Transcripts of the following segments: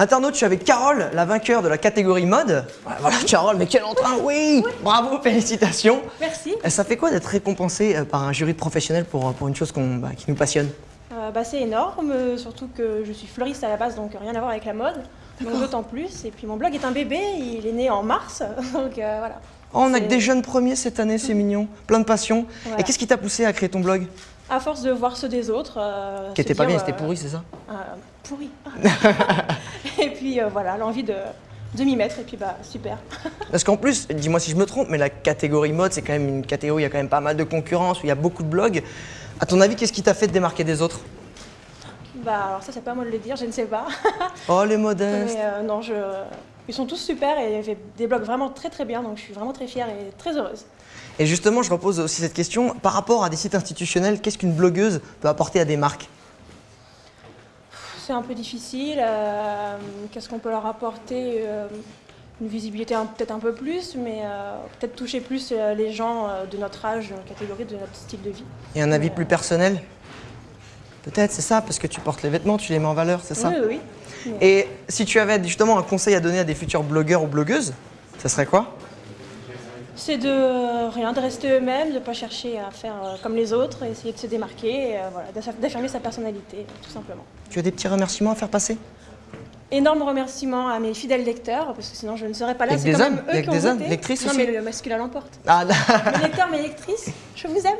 Internaute, je suis avec Carole, la vainqueur de la catégorie mode. Voilà, Carole, mais quel entrain, oui, Bravo, félicitations Merci. Euh, Ça fait quoi d'être récompensé euh, par un jury de professionnels pour, euh, pour une chose qu'on- bah, qui nous passionne? Euh, bah, c'est énorme, surtout que je suis fleuriste à la base, donc rien à voir avec la mode. Donc d'autant plus. Et puis mon blog est un bébé, il est né en mars, donc euh, voilà. Oh, on a que des jeunes premiers cette année, c'est mignon, plein de passion. Voilà. Et qu'est-ce qui t'a poussé à créer ton blog? À force de voir ceux des autres. euh, Qui se était pas bien, c'était pourri, c'est ça? euh, pourri. et puis euh, voilà, l'envie de, de m'y mettre, et puis bah super. Parce qu'en plus, dis-moi si je me trompe, mais la catégorie mode, c'est quand même une catégorie où il y a quand même pas mal de concurrence, où il y a beaucoup de blogs. À ton avis, qu'est-ce qui t'a fait te démarquer des autres? Bah alors ça c'est pas à moi de le dire, je ne sais pas. Oh, les modestes Mais euh, non, je... ils sont tous super et il fait des blogs vraiment très très bien, donc je suis vraiment très fière et très heureuse. Et justement, je repose aussi cette question, par rapport à des sites institutionnels, qu'est-ce qu'une blogueuse peut apporter à des marques? C'est un peu difficile. euh, Qu'est-ce qu'on peut leur apporter Euh, Une visibilité peut-être un peu plus, mais euh, peut-être toucher plus les gens de notre âge, de notre catégorie, de notre style de vie. Et un avis Mais, plus personnel? Peut-être, c'est ça, parce que tu portes les vêtements, tu les mets en valeur, c'est ça? Oui, oui, oui. Et si tu avais justement un conseil à donner à des futurs blogueurs ou blogueuses, ça serait quoi? C'est de rien, de rester eux-mêmes, de ne pas chercher à faire euh, comme les autres, essayer de se démarquer, euh, voilà, d'aff- d'affirmer sa personnalité, tout simplement. Tu as des petits remerciements à faire passer? Énorme remerciement à mes fidèles lecteurs, parce que sinon je ne serais pas là. Avec C'est des quand hommes même eux que qui ont des hommes, lectrices Non, aussi mais le masculin l'emporte. Ah, Mes lecteurs, mes lectrices, je vous aime.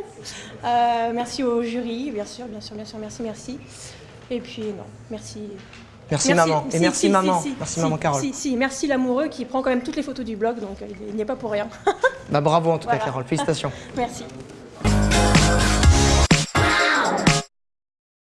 Euh, merci au jury, bien sûr, bien sûr, bien sûr, merci, merci. Et puis non, merci. Merci, maman. Et merci maman. Merci maman Carole. Si, merci l'amoureux qui prend quand même toutes les photos du blog, donc euh, il n'y est pas pour rien. bah, bravo en tout cas Carole, félicitations. merci.